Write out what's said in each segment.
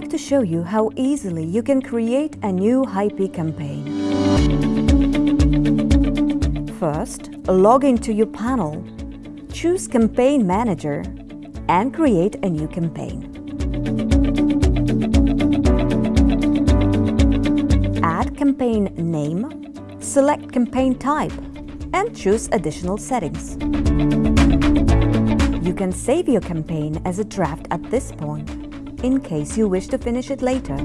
like to show you how easily you can create a new Hype campaign. First, log into your panel, choose Campaign Manager and create a new campaign. Add campaign name, select campaign type and choose additional settings. You can save your campaign as a draft at this point, in case you wish to finish it later.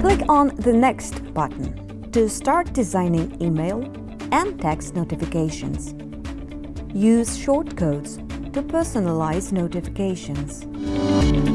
Click on the Next button to start designing email and text notifications. Use shortcodes to personalize notifications.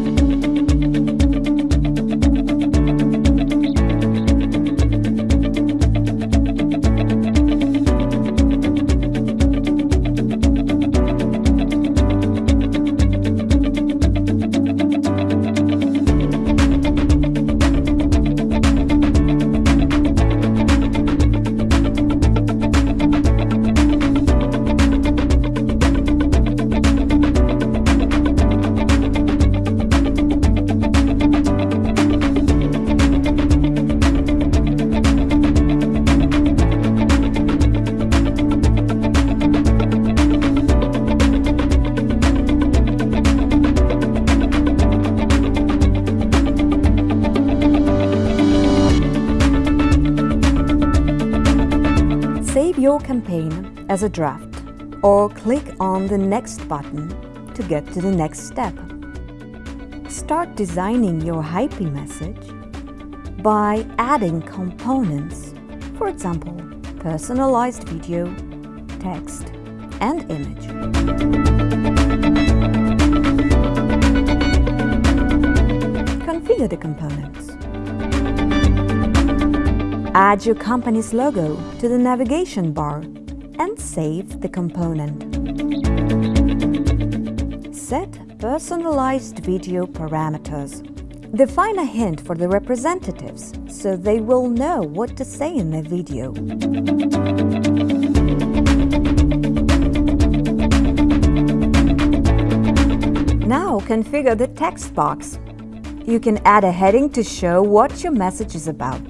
Your campaign as a draft or click on the Next button to get to the next step. Start designing your Hype message by adding components, for example, personalized video, text, and image. Configure the components. Add your company's logo to the navigation bar and save the component. Set personalized video parameters. Define a hint for the representatives so they will know what to say in their video. Now configure the text box. You can add a heading to show what your message is about.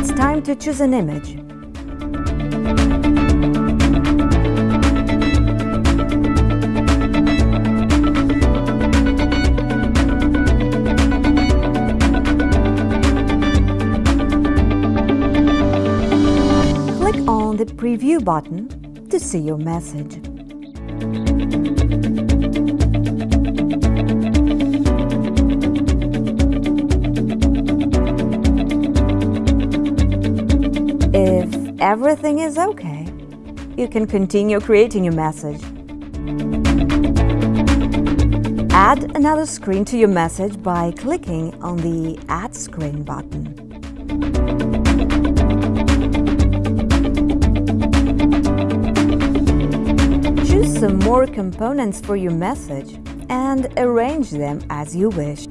It's time to choose an image. Click on the Preview button to see your message. Everything is okay, you can continue creating your message. Add another screen to your message by clicking on the Add Screen button. Choose some more components for your message and arrange them as you wish.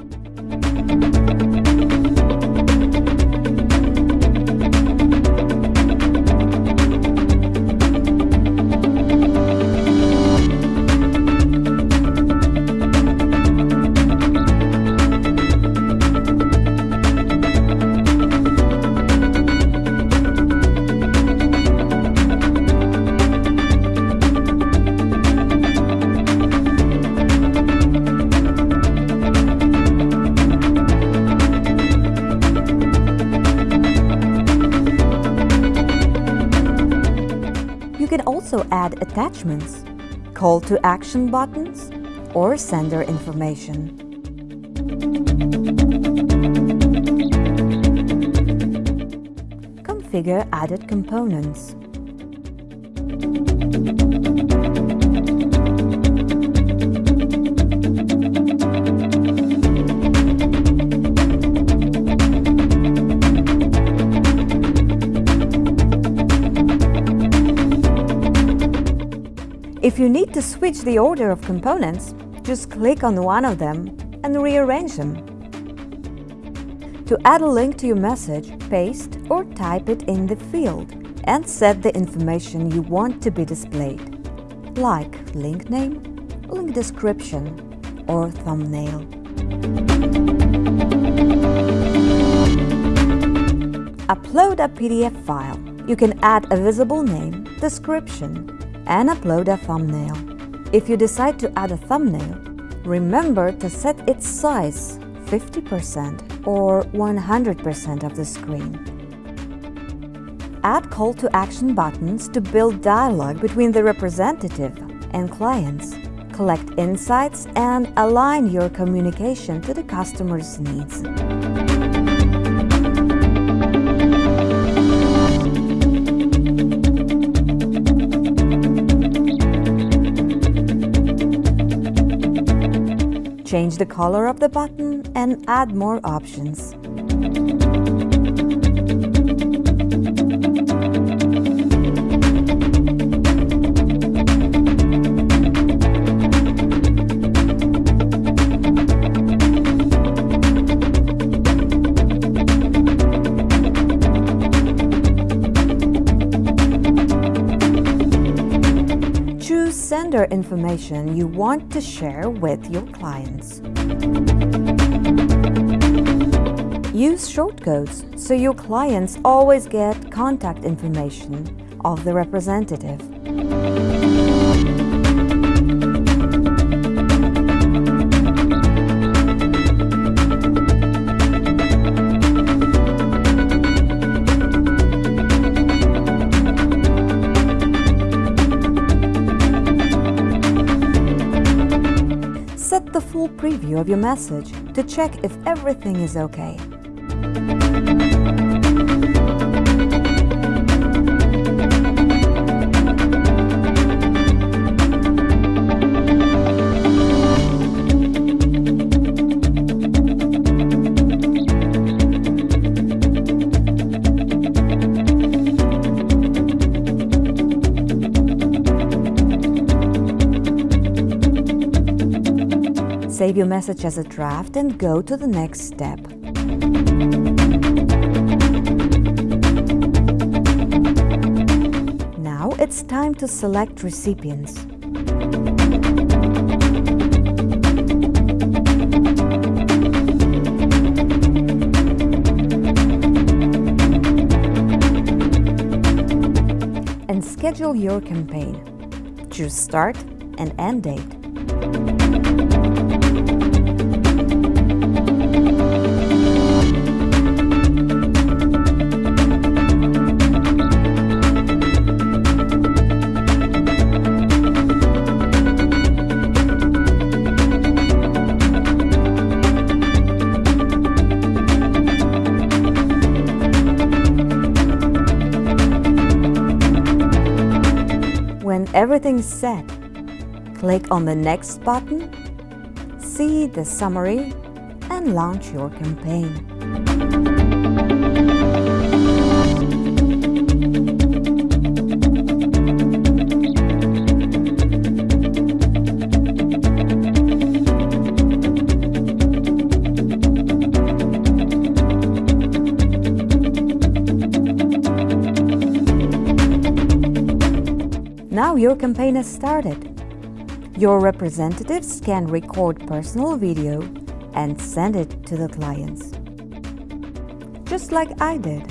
Also add attachments, call to action buttons, or sender information. Configure added components. If you need to switch the order of components, just click on one of them and rearrange them. To add a link to your message, paste or type it in the field and set the information you want to be displayed, like link name, link description or thumbnail. Upload a PDF file. You can add a visible name, description, and upload a thumbnail. If you decide to add a thumbnail, remember to set its size 50% or 100% of the screen. Add call to action buttons to build dialogue between the representative and clients, collect insights and align your communication to the customer's needs. Change the color of the button and add more options. Information you want to share with your clients. Use shortcodes so your clients always get contact information of the representative. Of your message to check if everything is okay. Save your message as a draft and go to the next step. Now it's time to select recipients. And schedule your campaign. Choose start and end date. When everything's set, click on the Next button, see the summary, and launch your campaign. Now your campaign has started. Your representatives can record personal video and send it to the clients. Just like I did.